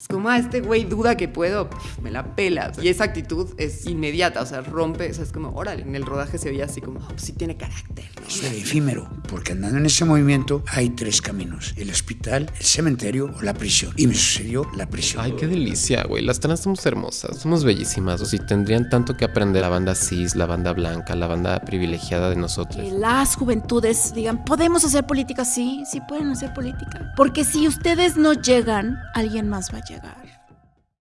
Es como, ah, este güey duda que puedo, me la pela. Y esa actitud es inmediata, o sea, rompe, o sea, es como, órale, en el rodaje se veía así como, oh, pues sí tiene carácter, ¿no? Es efímero, porque andando en ese movimiento hay tres caminos: el hospital, el cementerio o la prisión. Y me sucedió la prisión. Ay, qué delicia, güey. Las trans somos hermosas, somos bellísimas. O si tendrían tanto que aprender la banda cis, la banda blanca, la banda privilegiada de nosotros. Que las juventudes digan, podemos hacer política, sí, sí pueden hacer política. Porque si ustedes no llegan, alguien más va a llegar.